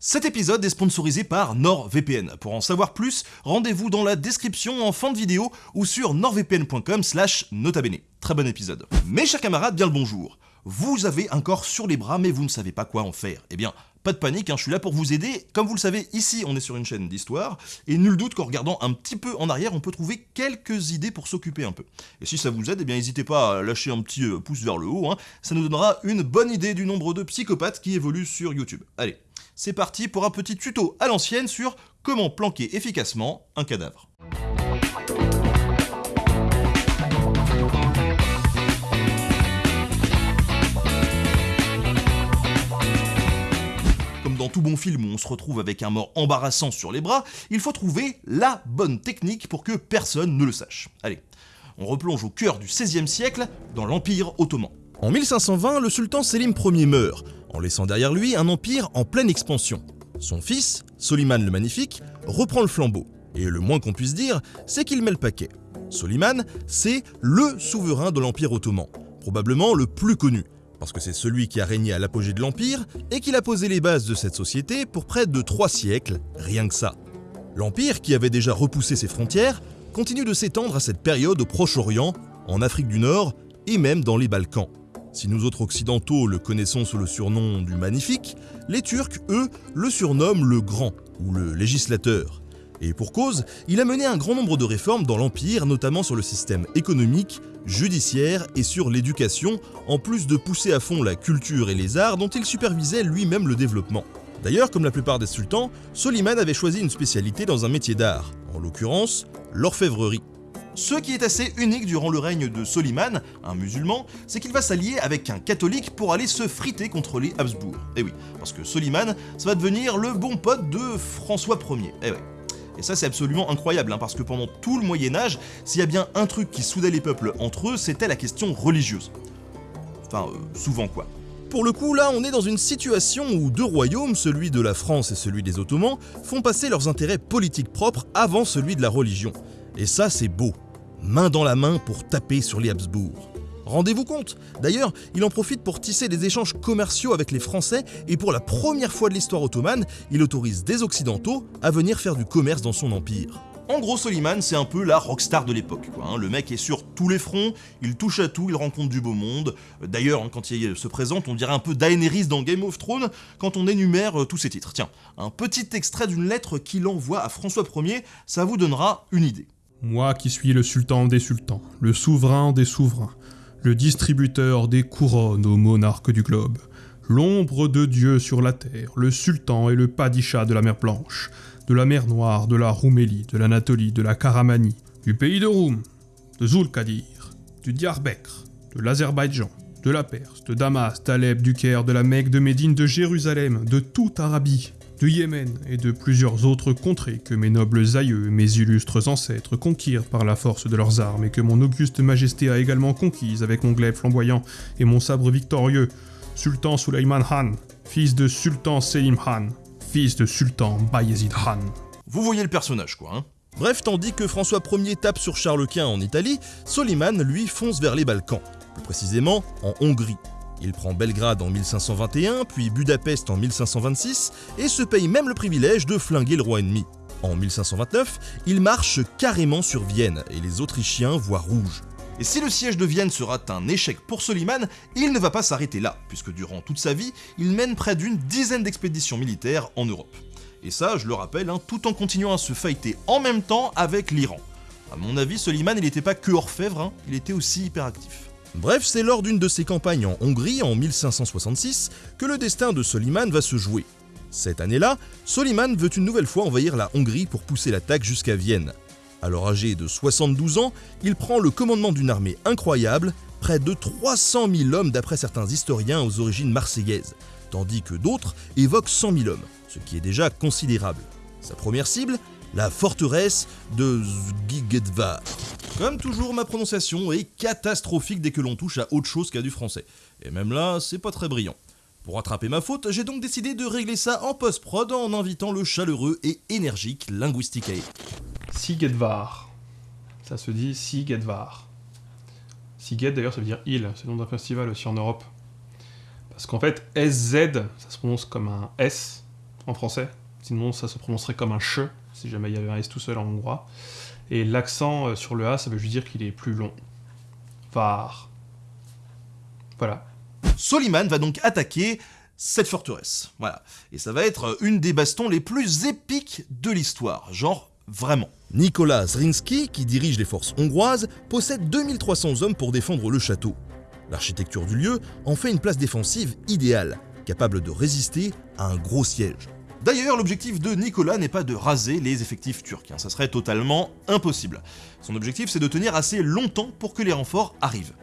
Cet épisode est sponsorisé par NordVPN. Pour en savoir plus, rendez-vous dans la description en fin de vidéo ou sur nordvpn.com slash notabene. Très bon épisode. Mes chers camarades, bien le bonjour. Vous avez un corps sur les bras mais vous ne savez pas quoi en faire. Eh bien, pas de panique, hein, je suis là pour vous aider. Comme vous le savez, ici on est sur une chaîne d'histoire, et nul doute qu'en regardant un petit peu en arrière, on peut trouver quelques idées pour s'occuper un peu. Et si ça vous aide, eh bien n'hésitez pas à lâcher un petit euh, pouce vers le haut, hein. ça nous donnera une bonne idée du nombre de psychopathes qui évoluent sur YouTube. Allez, c'est parti pour un petit tuto à l'ancienne sur comment planquer efficacement un cadavre. dans tout bon film où on se retrouve avec un mort embarrassant sur les bras, il faut trouver la bonne technique pour que personne ne le sache. Allez, on replonge au cœur du XVIe siècle, dans l'Empire ottoman. En 1520, le sultan Selim Ier meurt, en laissant derrière lui un empire en pleine expansion. Son fils, Soliman le Magnifique, reprend le flambeau, et le moins qu'on puisse dire, c'est qu'il met le paquet. Soliman, c'est LE souverain de l'Empire ottoman, probablement le plus connu, parce que c'est celui qui a régné à l'apogée de l'Empire et qu'il a posé les bases de cette société pour près de trois siècles, rien que ça. L'Empire, qui avait déjà repoussé ses frontières, continue de s'étendre à cette période au Proche-Orient, en Afrique du Nord et même dans les Balkans. Si nous autres occidentaux le connaissons sous le surnom du Magnifique, les Turcs, eux, le surnomment le Grand ou le Législateur. Et pour cause, il a mené un grand nombre de réformes dans l'Empire, notamment sur le système économique, judiciaire et sur l'éducation, en plus de pousser à fond la culture et les arts dont il supervisait lui-même le développement. D'ailleurs, comme la plupart des sultans, Soliman avait choisi une spécialité dans un métier d'art, en l'occurrence l'orfèvrerie. Ce qui est assez unique durant le règne de Soliman, un musulman, c'est qu'il va s'allier avec un catholique pour aller se friter contre les Habsbourg. Eh oui, parce que Soliman, ça va devenir le bon pote de François Ier. Eh ouais. Et ça c'est absolument incroyable, hein, parce que pendant tout le Moyen Âge, s'il y a bien un truc qui soudait les peuples entre eux, c'était la question religieuse. Enfin, euh, souvent quoi. Pour le coup, là, on est dans une situation où deux royaumes, celui de la France et celui des Ottomans, font passer leurs intérêts politiques propres avant celui de la religion. Et ça, c'est beau. Main dans la main pour taper sur les Habsbourg. Rendez-vous compte D'ailleurs, il en profite pour tisser des échanges commerciaux avec les Français et pour la première fois de l'histoire ottomane, il autorise des Occidentaux à venir faire du commerce dans son empire. En gros, Soliman, c'est un peu la rockstar de l'époque. Hein. Le mec est sur tous les fronts, il touche à tout, il rencontre du beau monde. D'ailleurs, hein, quand il se présente, on dirait un peu Daenerys dans Game of Thrones quand on énumère euh, tous ses titres. Tiens, un petit extrait d'une lettre qu'il envoie à François Ier, ça vous donnera une idée. Moi qui suis le sultan des sultans, le souverain des souverains, le distributeur des couronnes aux monarques du globe, l'ombre de Dieu sur la terre, le sultan et le padisha de la mer Blanche, de la mer Noire, de la Roumélie, de l'Anatolie, de la Karamanie, du pays de Roum, de Zulkadir, du Diyarbekr, de l'Azerbaïdjan, de la Perse, de Damas, d'Alep, du Caire, de la Mecque, de Médine, de Jérusalem, de toute Arabie, du Yémen et de plusieurs autres contrées que mes nobles aïeux, mes illustres ancêtres conquirent par la force de leurs armes et que mon auguste majesté a également conquises avec mon glaive flamboyant et mon sabre victorieux, Sultan Suleiman Khan, fils de Sultan Selim Khan, fils de Sultan Bayezid Khan. Vous voyez le personnage quoi, hein Bref, tandis que François Ier tape sur Charles Quint en Italie, Soliman, lui, fonce vers les Balkans, plus précisément en Hongrie. Il prend Belgrade en 1521, puis Budapest en 1526, et se paye même le privilège de flinguer le roi ennemi. En 1529, il marche carrément sur Vienne, et les Autrichiens voient rouge. Et si le siège de Vienne sera un échec pour Soliman, il ne va pas s'arrêter là, puisque durant toute sa vie, il mène près d'une dizaine d'expéditions militaires en Europe. Et ça, je le rappelle, hein, tout en continuant à se fighter en même temps avec l'Iran. A mon avis, Soliman, n'était pas que orfèvre, hein, il était aussi hyperactif. Bref, c'est lors d'une de ses campagnes en Hongrie en 1566 que le destin de Soliman va se jouer. Cette année-là, Soliman veut une nouvelle fois envahir la Hongrie pour pousser l'attaque jusqu'à Vienne. Alors âgé de 72 ans, il prend le commandement d'une armée incroyable, près de 300 000 hommes d'après certains historiens aux origines marseillaises, tandis que d'autres évoquent 100 000 hommes, ce qui est déjà considérable. Sa première cible, la forteresse de Zgigedvar. Comme toujours, ma prononciation est catastrophique dès que l'on touche à autre chose qu'à du français. Et même là, c'est pas très brillant. Pour rattraper ma faute, j'ai donc décidé de régler ça en post-prod en invitant le chaleureux et énergique Linguisticae. Sigedvar. Ça se dit Sigedvar. Siged d'ailleurs ça veut dire île, c'est le nom d'un festival aussi en Europe. Parce qu'en fait, SZ, ça se prononce comme un S, en français. Sinon, ça se prononcerait comme un che, si jamais il y avait un S tout seul en hongrois. Et l'accent euh, sur le A, ça veut juste dire qu'il est plus long. Var. Voilà. Soliman va donc attaquer cette forteresse. Voilà. Et ça va être une des bastons les plus épiques de l'histoire. Genre, vraiment. Nicolas Zrinski, qui dirige les forces hongroises, possède 2300 hommes pour défendre le château. L'architecture du lieu en fait une place défensive idéale, capable de résister à un gros siège. D'ailleurs, l'objectif de Nicolas n'est pas de raser les effectifs turcs, hein. ça serait totalement impossible. Son objectif c'est de tenir assez longtemps pour que les renforts arrivent.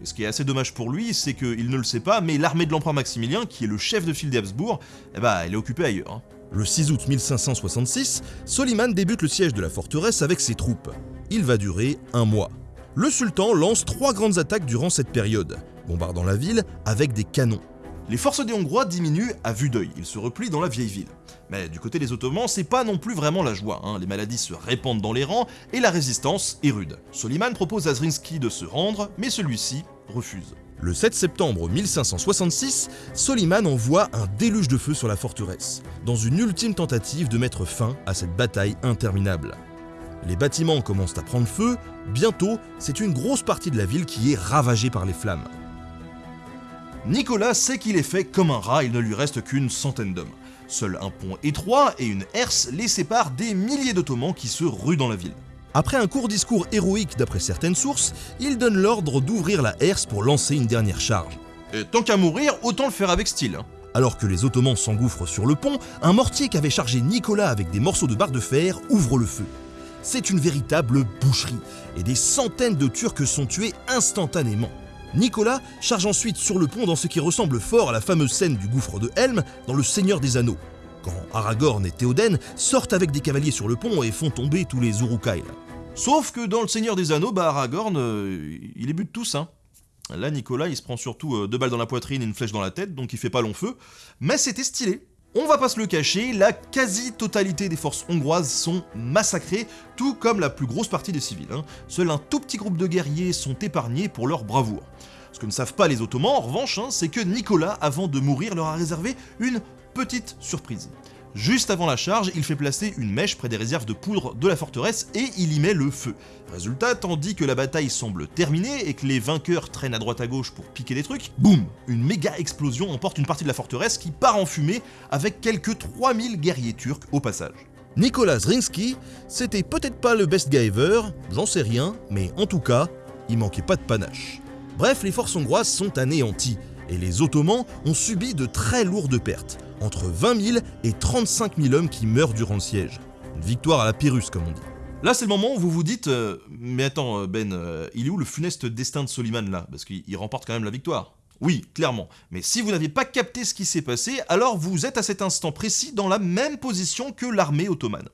Et ce qui est assez dommage pour lui, c'est qu'il ne le sait pas, mais l'armée de l'empereur Maximilien, qui est le chef de file des Habsbourg, eh ben, elle est occupée ailleurs. Hein. Le 6 août 1566, Soliman débute le siège de la forteresse avec ses troupes. Il va durer un mois. Le sultan lance trois grandes attaques durant cette période, bombardant la ville avec des canons. Les forces des Hongrois diminuent à vue d'œil, ils se replient dans la vieille ville. Mais du côté des Ottomans, c'est pas non plus vraiment la joie, hein. les maladies se répandent dans les rangs et la résistance est rude. Soliman propose à Zrinski de se rendre, mais celui-ci refuse. Le 7 septembre 1566, Soliman envoie un déluge de feu sur la forteresse, dans une ultime tentative de mettre fin à cette bataille interminable. Les bâtiments commencent à prendre feu, bientôt c'est une grosse partie de la ville qui est ravagée par les flammes. Nicolas sait qu'il est fait comme un rat, il ne lui reste qu'une centaine d'hommes. Seul un pont étroit et une herse les séparent des milliers d'Ottomans qui se ruent dans la ville. Après un court discours héroïque d'après certaines sources, il donne l'ordre d'ouvrir la herse pour lancer une dernière charge. Et tant qu'à mourir, autant le faire avec style. Hein. Alors que les Ottomans s'engouffrent sur le pont, un mortier qu'avait chargé Nicolas avec des morceaux de barre de fer ouvre le feu. C'est une véritable boucherie, et des centaines de Turcs sont tués instantanément. Nicolas charge ensuite sur le pont dans ce qui ressemble fort à la fameuse scène du gouffre de Helm dans Le Seigneur des Anneaux, quand Aragorn et Théoden sortent avec des cavaliers sur le pont et font tomber tous les Urukai. Sauf que dans Le Seigneur des Anneaux, bah Aragorn, euh, il est but tous, hein. Là, Nicolas, il se prend surtout euh, deux balles dans la poitrine et une flèche dans la tête, donc il fait pas long feu. Mais c'était stylé. On va pas se le cacher, la quasi-totalité des forces hongroises sont massacrées, tout comme la plus grosse partie des civils. Hein. Seul un tout petit groupe de guerriers sont épargnés pour leur bravoure. Ce que ne savent pas les Ottomans, en revanche, hein, c'est que Nicolas, avant de mourir, leur a réservé une petite surprise. Juste avant la charge, il fait placer une mèche près des réserves de poudre de la forteresse et il y met le feu. Résultat, tandis que la bataille semble terminée et que les vainqueurs traînent à droite à gauche pour piquer des trucs, boum Une méga explosion emporte une partie de la forteresse qui part en fumée avec quelques 3000 guerriers turcs au passage. Nicolas Zrinski, c'était peut-être pas le best guy ever, j'en sais rien, mais en tout cas, il manquait pas de panache. Bref, les forces hongroises sont anéanties, et les Ottomans ont subi de très lourdes pertes, entre 20 000 et 35 000 hommes qui meurent durant le siège. Une victoire à la Pyrrhus, comme on dit. Là, c'est le moment où vous vous dites euh, Mais attends, euh, Ben, euh, il est où le funeste destin de Soliman là? Parce qu'il remporte quand même la victoire. Oui, clairement. Mais si vous n'avez pas capté ce qui s'est passé, alors vous êtes à cet instant précis dans la même position que l'armée ottomane.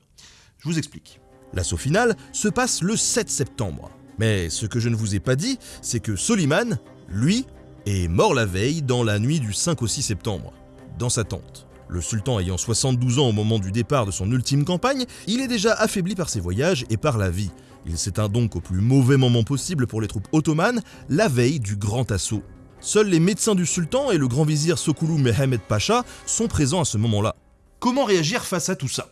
Je vous explique. L'assaut final se passe le 7 septembre. Mais ce que je ne vous ai pas dit, c'est que Soliman, lui, est mort la veille dans la nuit du 5 au 6 septembre, dans sa tente. Le sultan ayant 72 ans au moment du départ de son ultime campagne, il est déjà affaibli par ses voyages et par la vie. Il s'éteint donc au plus mauvais moment possible pour les troupes ottomanes, la veille du grand assaut. Seuls les médecins du sultan et le grand vizir Sokoulou Mehmed Pacha sont présents à ce moment-là. Comment réagir face à tout ça?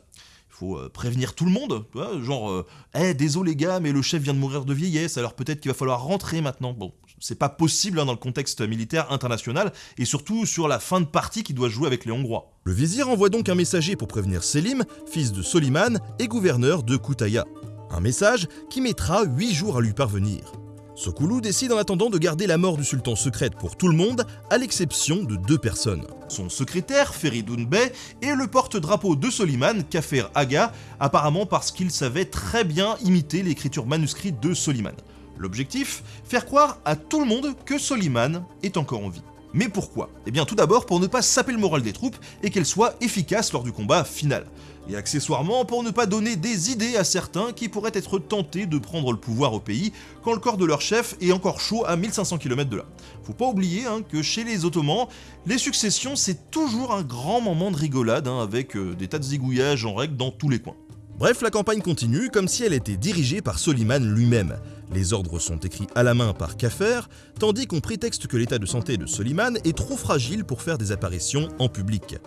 Faut euh, prévenir tout le monde, genre, euh, eh, désolé les gars, mais le chef vient de mourir de vieillesse, alors peut-être qu'il va falloir rentrer maintenant. Bon, c'est pas possible hein, dans le contexte militaire international, et surtout sur la fin de partie qui doit jouer avec les Hongrois. Le vizir envoie donc un messager pour prévenir Selim, fils de Soliman et gouverneur de Koutaya. Un message qui mettra 8 jours à lui parvenir. Sokoulou décide en attendant de garder la mort du sultan secrète pour tout le monde, à l'exception de deux personnes. Son secrétaire, Feridoun Bey, et le porte-drapeau de Soliman, Kafer Aga, apparemment parce qu'il savait très bien imiter l'écriture manuscrite de Soliman. L'objectif Faire croire à tout le monde que Soliman est encore en vie. Mais pourquoi? Eh bien tout d'abord pour ne pas saper le moral des troupes et qu'elles soient efficaces lors du combat final et accessoirement pour ne pas donner des idées à certains qui pourraient être tentés de prendre le pouvoir au pays quand le corps de leur chef est encore chaud à 1500 km de là. Faut pas oublier hein, que chez les Ottomans, les successions c'est toujours un grand moment de rigolade hein, avec euh, des tas de zigouillages en règle dans tous les coins. Bref, la campagne continue comme si elle était dirigée par Soliman lui-même. Les ordres sont écrits à la main par Kaffer, tandis qu'on prétexte que l'état de santé de Soliman est trop fragile pour faire des apparitions en public.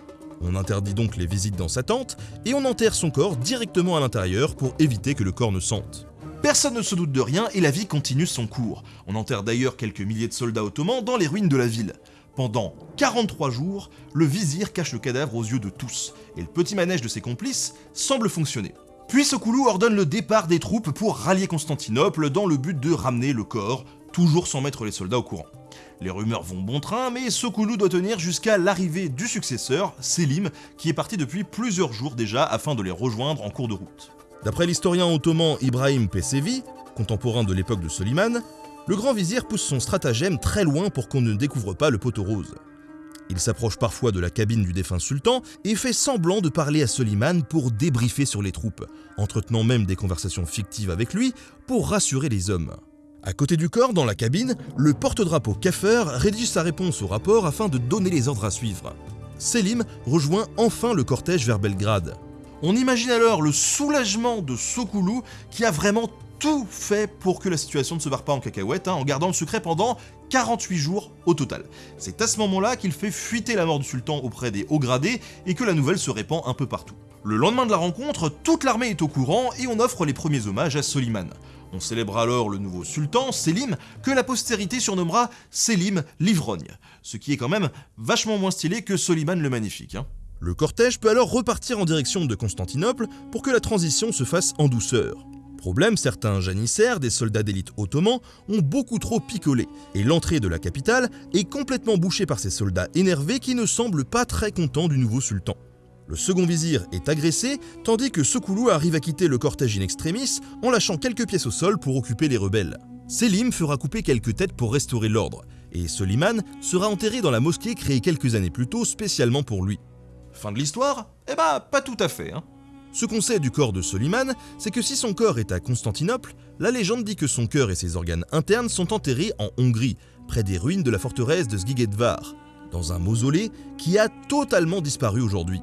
On interdit donc les visites dans sa tente et on enterre son corps directement à l'intérieur pour éviter que le corps ne sente. Personne ne se doute de rien et la vie continue son cours. On enterre d'ailleurs quelques milliers de soldats ottomans dans les ruines de la ville. Pendant 43 jours, le vizir cache le cadavre aux yeux de tous, et le petit manège de ses complices semble fonctionner. Puis Sokoulou ordonne le départ des troupes pour rallier Constantinople dans le but de ramener le corps, toujours sans mettre les soldats au courant. Les rumeurs vont bon train, mais Sokoulou doit tenir jusqu'à l'arrivée du successeur, Selim, qui est parti depuis plusieurs jours déjà afin de les rejoindre en cours de route. D'après l'historien ottoman Ibrahim Pesevi, contemporain de l'époque de Soliman, le grand vizir pousse son stratagème très loin pour qu'on ne découvre pas le poteau rose. Il s'approche parfois de la cabine du défunt sultan et fait semblant de parler à Soliman pour débriefer sur les troupes, entretenant même des conversations fictives avec lui pour rassurer les hommes. À côté du corps, dans la cabine, le porte-drapeau Kaffer rédige sa réponse au rapport afin de donner les ordres à suivre. Selim rejoint enfin le cortège vers Belgrade. On imagine alors le soulagement de Sokoulou qui a vraiment tout fait pour que la situation ne se barre pas en cacahuète, hein, en gardant le secret pendant 48 jours au total. C'est à ce moment-là qu'il fait fuiter la mort du sultan auprès des hauts gradés et que la nouvelle se répand un peu partout. Le lendemain de la rencontre, toute l'armée est au courant et on offre les premiers hommages à Soliman. On célèbre alors le nouveau sultan, Selim, que la postérité surnommera Selim l'ivrogne, ce qui est quand même vachement moins stylé que Soliman le magnifique. Hein. Le cortège peut alors repartir en direction de Constantinople pour que la transition se fasse en douceur. Problème, certains janissaires des soldats d'élite ottomans ont beaucoup trop picolé, et l'entrée de la capitale est complètement bouchée par ces soldats énervés qui ne semblent pas très contents du nouveau sultan. Le second vizir est agressé, tandis que Sokoulou arrive à quitter le cortège in extremis en lâchant quelques pièces au sol pour occuper les rebelles. Selim fera couper quelques têtes pour restaurer l'ordre, et Soliman sera enterré dans la mosquée créée quelques années plus tôt spécialement pour lui. Fin de l'histoire? Eh bah, pas tout à fait, hein. Ce qu'on sait du corps de Soliman, c'est que si son corps est à Constantinople, la légende dit que son cœur et ses organes internes sont enterrés en Hongrie, près des ruines de la forteresse de Sgigedvar, dans un mausolée qui a totalement disparu aujourd'hui.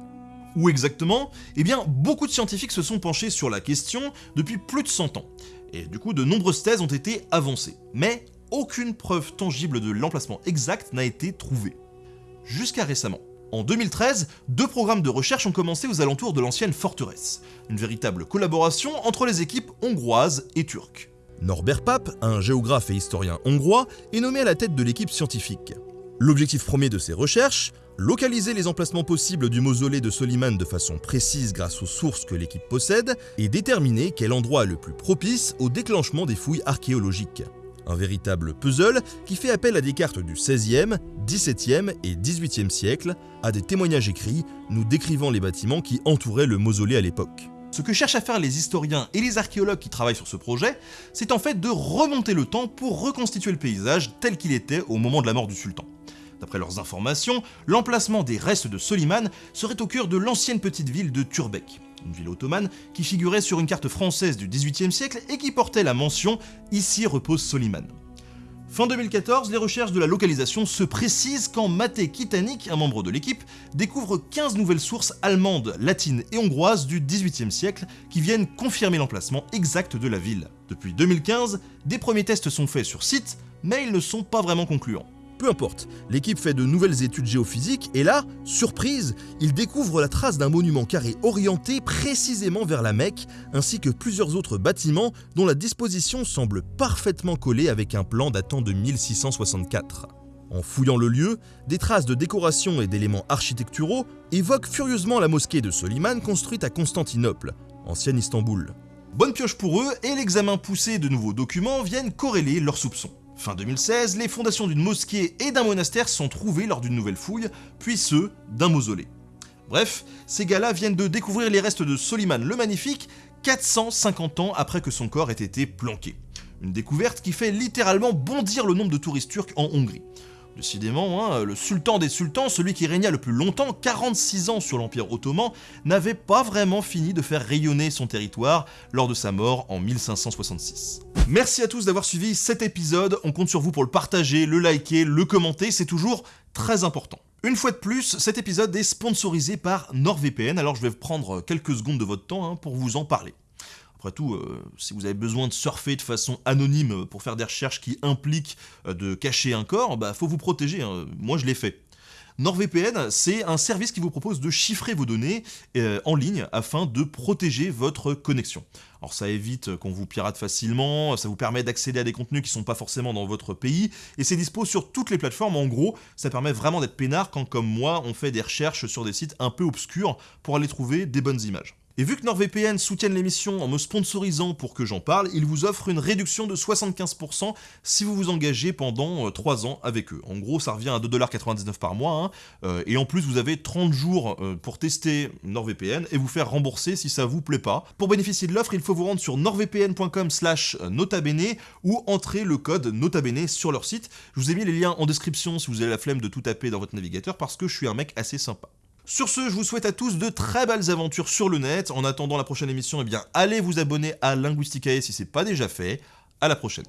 Où exactement? Eh bien, beaucoup de scientifiques se sont penchés sur la question depuis plus de 100 ans. Et du coup, de nombreuses thèses ont été avancées. Mais aucune preuve tangible de l'emplacement exact n'a été trouvée. Jusqu'à récemment. En 2013, deux programmes de recherche ont commencé aux alentours de l'ancienne forteresse, une véritable collaboration entre les équipes hongroises et turques. Norbert Pape, un géographe et historien hongrois, est nommé à la tête de l'équipe scientifique. L'objectif premier de ces recherches, localiser les emplacements possibles du mausolée de Soliman de façon précise grâce aux sources que l'équipe possède, et déterminer quel endroit est le plus propice au déclenchement des fouilles archéologiques. Un véritable puzzle qui fait appel à des cartes du XVIe, XVIIe et XVIIIe siècle, à des témoignages écrits nous décrivant les bâtiments qui entouraient le mausolée à l'époque. Ce que cherchent à faire les historiens et les archéologues qui travaillent sur ce projet, c'est en fait de remonter le temps pour reconstituer le paysage tel qu'il était au moment de la mort du sultan. D'après leurs informations, l'emplacement des restes de Soliman serait au cœur de l'ancienne petite ville de Turbek, une ville ottomane qui figurait sur une carte française du XVIIIe siècle et qui portait la mention « Ici repose Soliman ». Fin 2014, les recherches de la localisation se précisent quand Maté Kitanik, un membre de l'équipe, découvre 15 nouvelles sources allemandes, latines et hongroises du XVIIIe siècle qui viennent confirmer l'emplacement exact de la ville. Depuis 2015, des premiers tests sont faits sur site, mais ils ne sont pas vraiment concluants. Peu importe, l'équipe fait de nouvelles études géophysiques et là, surprise, il découvre la trace d'un monument carré orienté précisément vers la Mecque, ainsi que plusieurs autres bâtiments dont la disposition semble parfaitement collée avec un plan datant de 1664. En fouillant le lieu, des traces de décoration et d'éléments architecturaux évoquent furieusement la mosquée de Soliman construite à Constantinople, ancienne Istanbul. Bonne pioche pour eux, et l'examen poussé de nouveaux documents viennent corréler leurs soupçons. Fin 2016, les fondations d'une mosquée et d'un monastère sont trouvées lors d'une nouvelle fouille, puis ceux d'un mausolée. Bref, ces gars-là viennent de découvrir les restes de Soliman le Magnifique 450 ans après que son corps ait été planqué. Une découverte qui fait littéralement bondir le nombre de touristes turcs en Hongrie. Décidément, hein, le sultan des sultans, celui qui régna le plus longtemps, 46 ans sur l'Empire ottoman, n'avait pas vraiment fini de faire rayonner son territoire lors de sa mort en 1566. Merci à tous d'avoir suivi cet épisode, on compte sur vous pour le partager, le liker, le commenter, c'est toujours très important. Une fois de plus, cet épisode est sponsorisé par NordVPN, alors je vais prendre quelques secondes de votre temps hein, pour vous en parler. Après tout, euh, si vous avez besoin de surfer de façon anonyme pour faire des recherches qui impliquent euh, de cacher un corps, bah faut vous protéger, hein. moi je l'ai fait. NordVPN, c'est un service qui vous propose de chiffrer vos données euh, en ligne afin de protéger votre connexion. Alors ça évite qu'on vous pirate facilement, ça vous permet d'accéder à des contenus qui sont pas forcément dans votre pays, et c'est dispo sur toutes les plateformes. En gros, ça permet vraiment d'être peinard quand, comme moi, on fait des recherches sur des sites un peu obscurs pour aller trouver des bonnes images. Et vu que NordVPN soutiennent l'émission en me sponsorisant pour que j'en parle, ils vous offrent une réduction de 75% si vous vous engagez pendant 3 euh, ans avec eux. En gros, ça revient à 2,99$ par mois, hein. euh, et en plus vous avez 30 jours euh, pour tester NordVPN et vous faire rembourser si ça vous plaît pas. Pour bénéficier de l'offre, il faut vous rendre sur nordvpn.com slash notabene ou entrer le code notabene sur leur site. Je vous ai mis les liens en description si vous avez la flemme de tout taper dans votre navigateur parce que je suis un mec assez sympa. Sur ce, je vous souhaite à tous de très belles aventures sur le net. En attendant la prochaine émission, eh bien, allez vous abonner à Linguisticae si c'est pas déjà fait. À la prochaine.